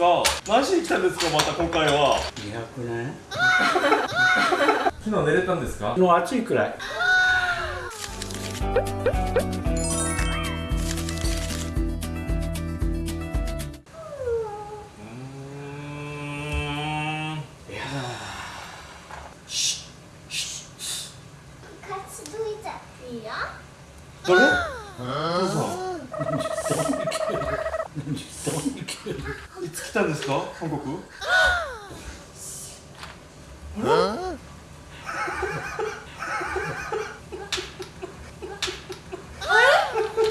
か。何しに来たんですかまた今回は。200年 昨日寝れたんですか？の暑いくらいいいつ来た韓国？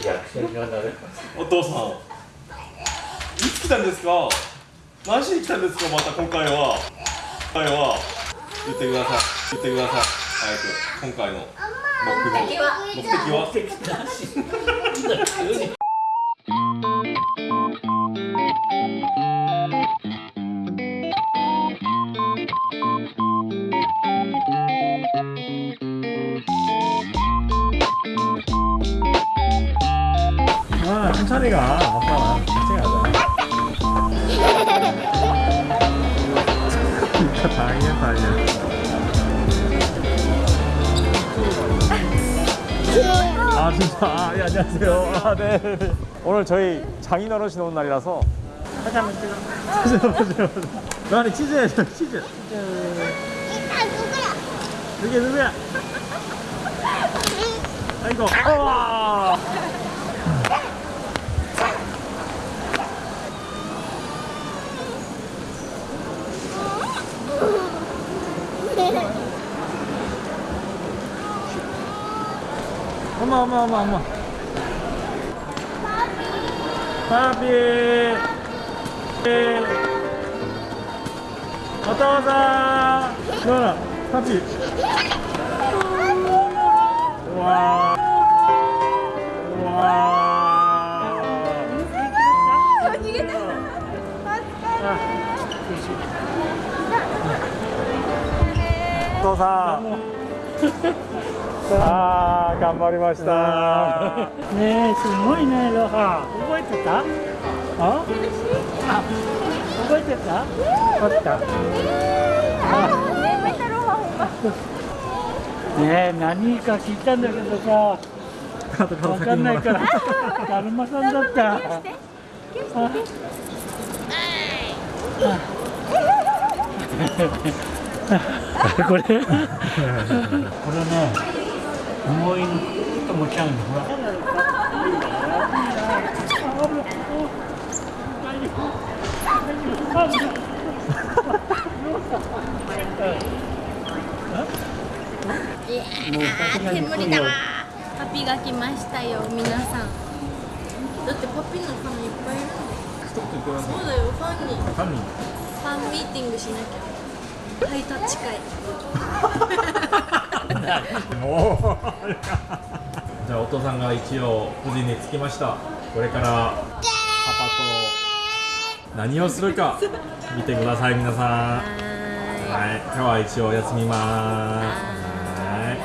役者にはなれ？お父さん。いつ来たんですか？何しに来たんですか？また今回は。今回は。言ってください。言ってください。早く。今回の目標。目的は？아천 천히 가. 아빠 천천히 가자 진짜. 다행이다 이제 아 진짜 아, 예, 안녕하세요. 아, 네, 네. 오늘 저희 장인 어르신 오는 날이라서. 하자면 찍어 치즈 먹으세요 아니 치즈. 해줘 치즈 이따 누구야? 이게 누구야 아이고 まあまあまあまあ。パピー。お父さんどうだ？パピー。お父さん。 사 아, 頑張りました。ねえすごいねロハ。覚えてた？あ？あ覚えてた？あった。ねえ何か聞いたんだけどさ。わかんないからだるまさんだった。ああこれこれね重いと持ち上げる。ほら煙だパピが来ましたよ皆さんだってパピのファンいっぱいいる。そうだよファンにファンにァンミーティングしなきゃハイタッチ会も じゃあお父さんが一応無事に着きました。これからパパと何をするか見てください皆さん。ははい。今日は一応休みます。はい。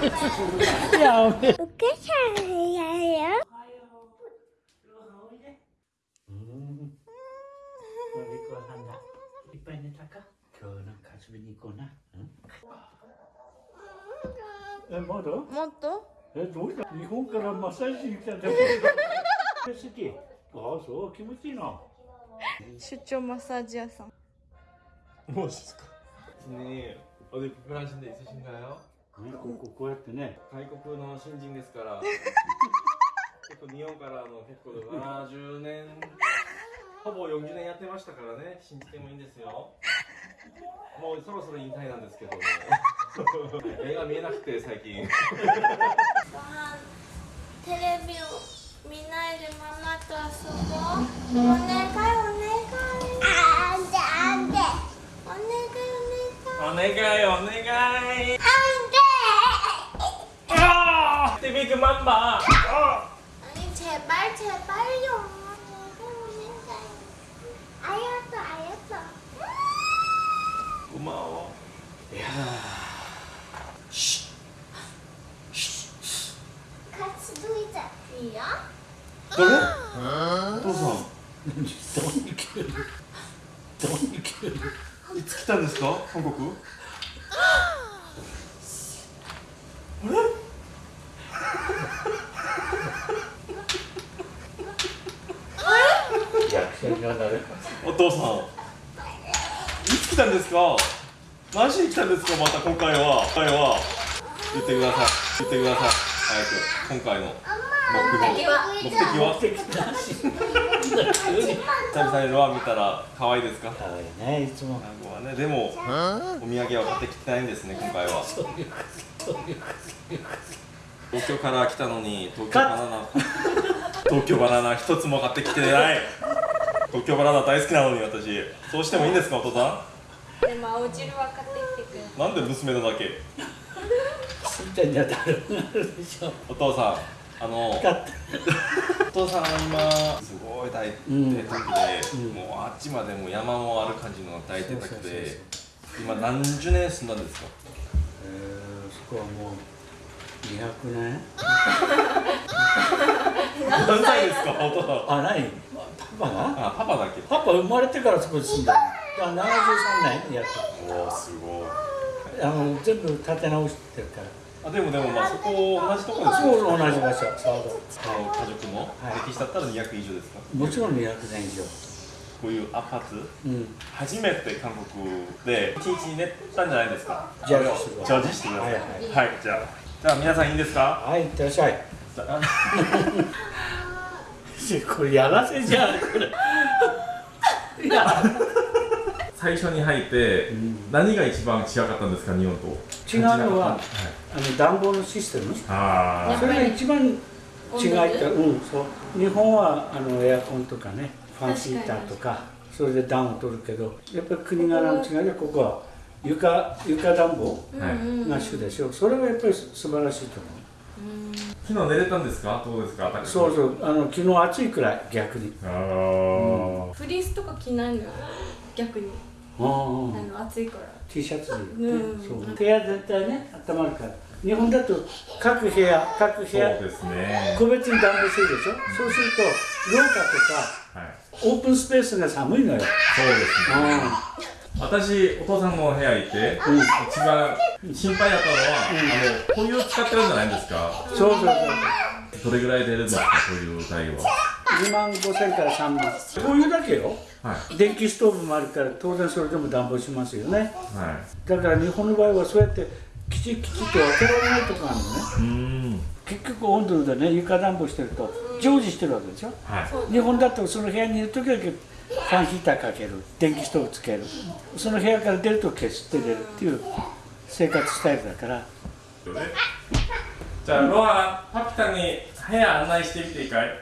やべえーい。お母さんやよ。いっぱい寝たか？今日なんか遊びに行こうな、えまだもっとえどうした日本からマッサージしに来たんだけど好きああそう気持ちいいな出張マッサージ屋さん 멋있을까? 선생님 어디 불편하신 데 있으신가요? ねこここうやってね 外国の新人ですから結構日本からの結構70年ほぼ40年やってましたからね信じてもいいんですよ もうそろそろ引退なんですけども目が見えなくて最近テレビを見ないでママと遊ぼうお願いお願いあんであんでお願いお願い 어, 내가요 내가 あんで TV 그만 봐 아니 제발 제발요 いつ来たんですか韓国？役者にはなるお父さん。いつ来たんですか？何しに来たんですか？また今回は今回は。言ってください。言ってください。早く今回の目標目的は？目的なし久々にロア見たら可愛いですか？可愛いねいつも。孫はねでもお土産は買ってきてないんですね今回は。東京から来たのに東京バナナ。東京バナナ一つも買ってきてない。東京バナナ大好きなのに私。そうしてもいいんですかお父さでも青汁は買ってきてくなんで娘のだけ？とすんちゃんには誰もなるでしょ。お父さんあのだってお父さんは今すごい大うん邸宅で、うん。もうあっちまでもう山もある感じの大邸宅で今何十年住んだんですか？えーそこはもう200年。何歳ですか？お父さんあ何パパ？があパパだけ？パパ生まれてからそこに住んだ。のいや73年やっおおすごい。とあの全部建て直してるからあでもでもまあそこ同じとこですそう同じ場所。家族のはい。歴史だったら200以上ですか？もちろん200年以上こういうアパートうん。初めて韓国で一日寝たんじゃないですか。ジャージしてください。ジャージしてください。はいはい、じゃあ。じゃあ皆さんいいんですか？はいいってらっしゃい。じゃあ。これやらせじゃんこれ。いや最初に入ってん。何が一番違かったんですか日本と？違うのははい。あの暖房のシステム。あそれが一番違いってうんそう。日本はあのエアコンとかねファンヒーターとかそれで暖を取るけどやっぱり国柄の違いでここ。は床床暖房あ、はい、が主でしょ。それがやっぱり素晴らしいと思昨日寝れたんですか？どうですか？うそうそう。あの昨日暑いくらい逆に。あー。フリースとか着ないの？よ逆にあの暑いから。T シャツで、ねうん。そう部屋全体ね温まるから。日本だと各部屋各部そう屋ですね。個別に暖房するでしょ？そうすると廊下とかはい。オープンスペースが寒いのよ、そうですね。私お父さんの部屋行って、うん。一番心配だったのは、あのこういう使ってるんじゃないですか。そうそうそうどれぐらい出るんですかこういう対応は。2万5千から3万。こういうだけよはい。電気ストーブもあるから当然それでも暖房しますよね。はい。だから日本の場合はそうやってきちきちっと分けられないとこがあるのね。うーん。結局温度でね床暖房してると常時してるわけでしょはい。日本だとその部屋にいる時だけファンヒーターかける電気ストーブつける。その部屋から出ると消して出るっていう生活スタイルだから。じゃあロハパピタに部屋案内してみていいかい？う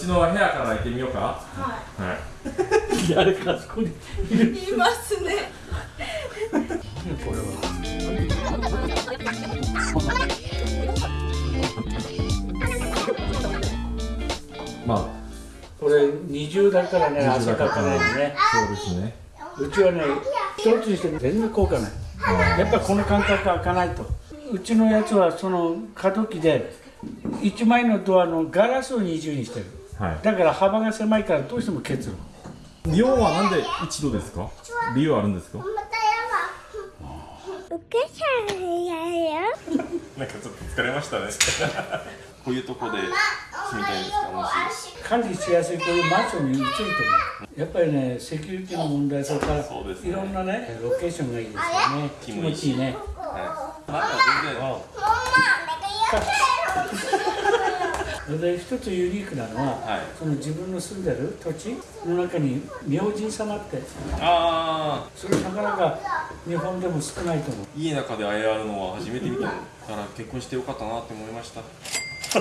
ちの部屋から行ってみようか。ははい。誰かあそこに。いるいいますね。これは。まあこれ二重だからね汗かかないのね。そうですね。うちはね一つにして全然効果ない。やっぱこの間隔開かないと。うちのやつはその過渡期で1枚のドアのガラスを二重にしてるはい。だから幅が狭いからどうしても結露日本はなんで一度ですか？理由あるんですか？受けちゃうやよ。なんかちょっと疲れましたね。こういうとこで住みたいんですか？管理しやすいこういうマンションに移ると思う。やっぱりねセキュリティの問題それからそうですね。いろんなねロケーションがいいですよね。気持ちいいね。はい。なんか全然で一つユニークなのは、はい。その自分の住んでる土地の中に明神様ってああそれなかなか日本でも少ないと思う。家の中であれあるのは初めて見たから結婚してよかったなって思いました。こ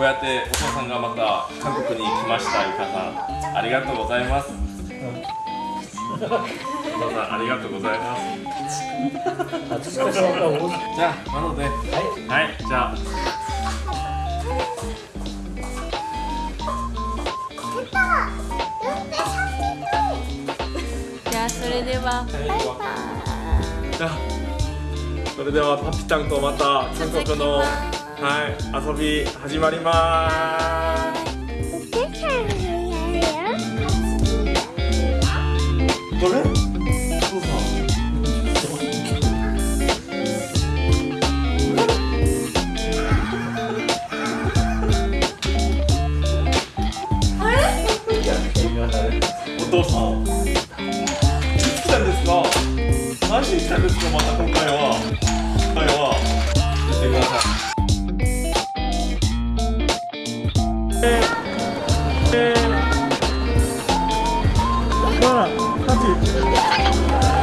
うやってお父さんがまた韓国に来ましたゆかさん。ありがとうございます。お父さんありがとうございます。じゃあなので。はい。はいじゃあは。バイバイ。それではパピタンとまた韓国のはい遊び始まります。これ？くしてまた今回は今回はしてくださいえー、えー、まあ、立ち